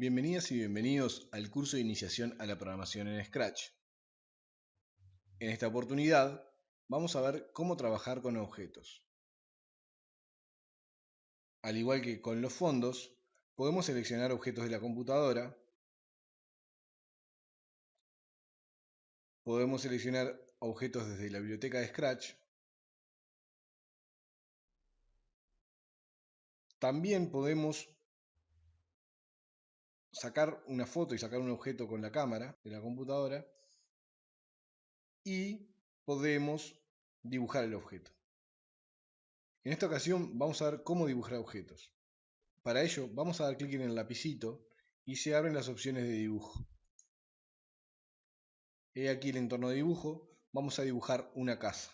Bienvenidas y bienvenidos al curso de iniciación a la programación en Scratch. En esta oportunidad vamos a ver cómo trabajar con objetos. Al igual que con los fondos, podemos seleccionar objetos de la computadora, podemos seleccionar objetos desde la biblioteca de Scratch, también podemos sacar una foto y sacar un objeto con la cámara de la computadora y podemos dibujar el objeto. En esta ocasión vamos a ver cómo dibujar objetos. Para ello vamos a dar clic en el lapicito y se abren las opciones de dibujo. He aquí el entorno de dibujo, vamos a dibujar una casa.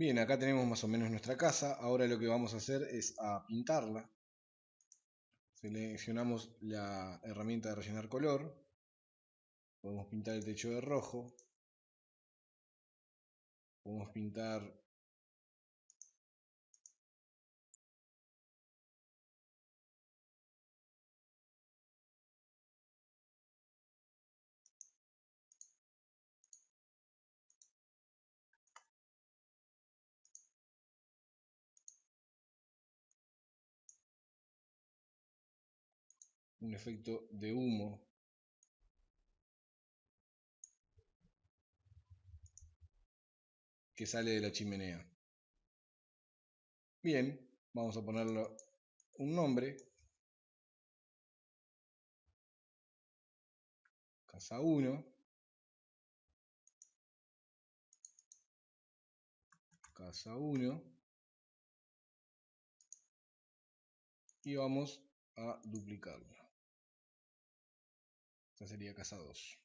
Bien, acá tenemos más o menos nuestra casa. Ahora lo que vamos a hacer es a pintarla. Seleccionamos la herramienta de rellenar color. Podemos pintar el techo de rojo. Podemos pintar un efecto de humo que sale de la chimenea. Bien, vamos a ponerle un nombre. Casa 1. Casa 1. Y vamos a duplicarlo. Esta sería casa 2.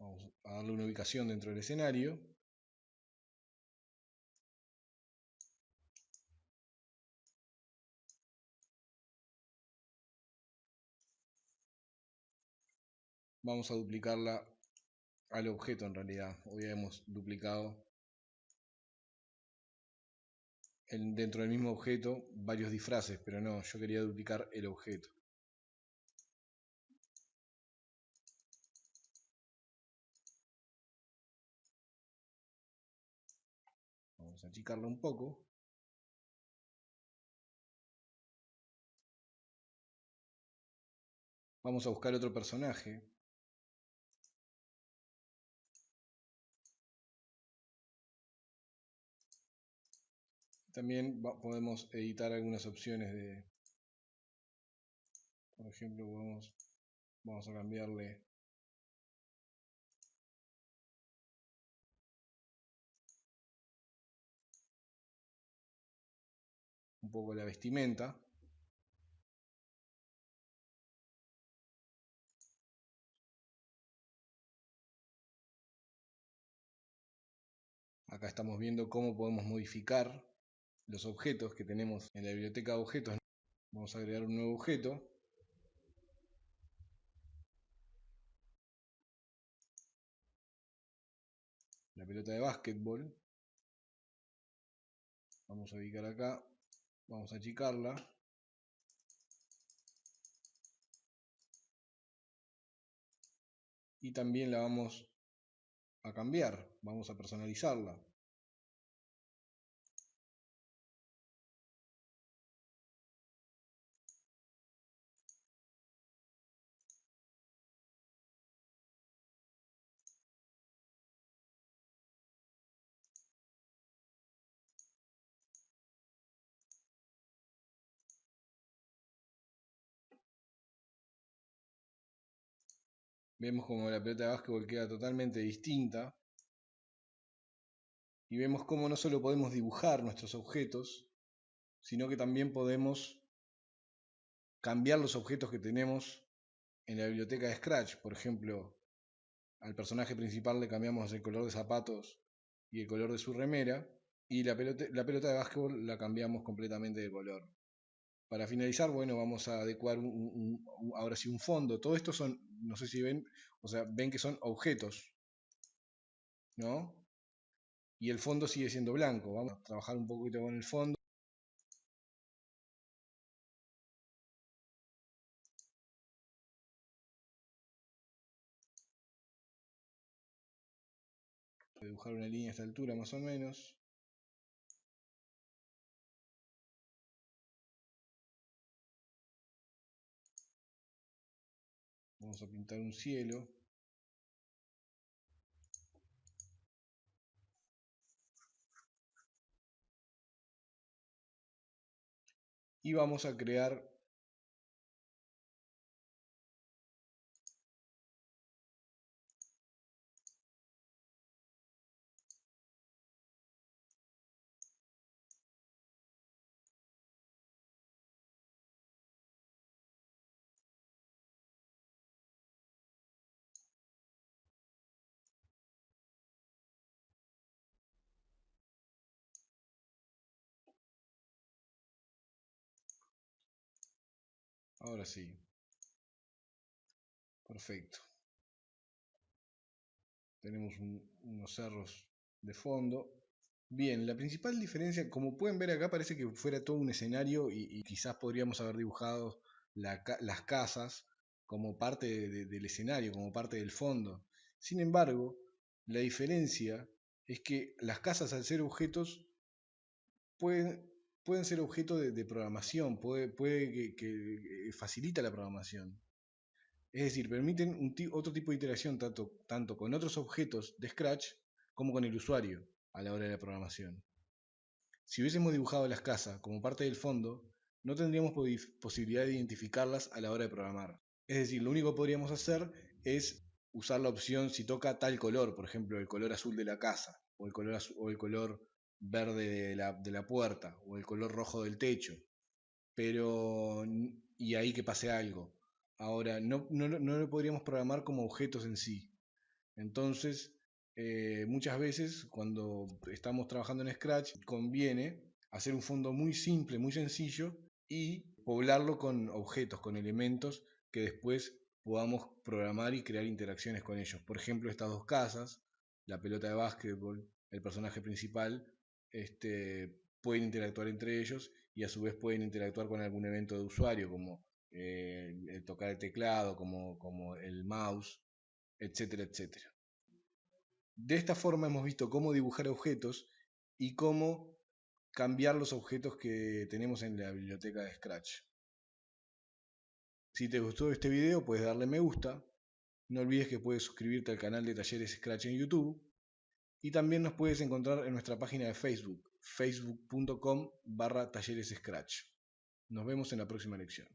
Vamos a darle una ubicación dentro del escenario. Vamos a duplicarla al objeto en realidad. Hoy hemos duplicado dentro del mismo objeto varios disfraces, pero no, yo quería duplicar el objeto. Vamos a achicarlo un poco. Vamos a buscar otro personaje. También podemos editar algunas opciones de, por ejemplo, vamos a cambiarle un poco la vestimenta. Acá estamos viendo cómo podemos modificar los objetos que tenemos en la biblioteca de objetos. Vamos a agregar un nuevo objeto. La pelota de básquetbol. Vamos a ubicar acá, vamos a achicarla. Y también la vamos a cambiar, vamos a personalizarla. Vemos como la pelota de básquetbol queda totalmente distinta. Y vemos cómo no solo podemos dibujar nuestros objetos, sino que también podemos cambiar los objetos que tenemos en la biblioteca de Scratch. Por ejemplo, al personaje principal le cambiamos el color de zapatos y el color de su remera. Y la pelota, la pelota de básquetbol la cambiamos completamente de color. Para finalizar, bueno, vamos a adecuar un, ahora sí un fondo. Todo esto son, no sé si ven, o sea, ven que son objetos, ¿no? Y el fondo sigue siendo blanco. Vamos a trabajar un poquito con el fondo. dibujar una línea a esta altura más o menos. Vamos a pintar un cielo. Y vamos a crear Ahora sí. Perfecto. Tenemos unos cerros de fondo. Bien, la principal diferencia, como pueden ver acá, parece que fuera todo un escenario y, quizás podríamos haber dibujado las casas como parte del escenario, como parte del fondo. Sin embargo, la diferencia es que las casas al ser objetos pueden, pueden ser objeto de, programación, puede, que, facilita la programación. Es decir, permiten otro tipo de interacción tanto, tanto con otros objetos de Scratch como con el usuario a la hora de la programación. Si hubiésemos dibujado las casas como parte del fondo, no tendríamos posibilidad de identificarlas a la hora de programar. Es decir, lo único que podríamos hacer es usar la opción si toca tal color, por ejemplo, el color azul de la casa o el color, o el color verde de la, de la puerta o el color rojo del techo. Pero, y ahí que pase algo. Ahora, no, no, no lo podríamos programar como objetos en sí. Entonces, eh, muchas veces cuando estamos trabajando en Scratch, conviene hacer un fondo muy simple, muy sencillo y poblarlo con objetos, con elementos que después podamos programar y crear interacciones con ellos. Por ejemplo, estas dos casas, la pelota de básquetbol, el personaje principal este, pueden interactuar entre ellos y a su vez pueden interactuar con algún evento de usuario como eh, tocar el teclado, como, como el mouse, etcétera, etcétera. De esta forma hemos visto cómo dibujar objetos y cómo cambiar los objetos que tenemos en la biblioteca de Scratch. Si te gustó este video puedes darle me gusta, no olvides que puedes suscribirte al canal de Talleres Scratch en YouTube y también nos puedes encontrar en nuestra página de Facebook, facebook.com barra talleres Scratch. Nos vemos en la próxima lección.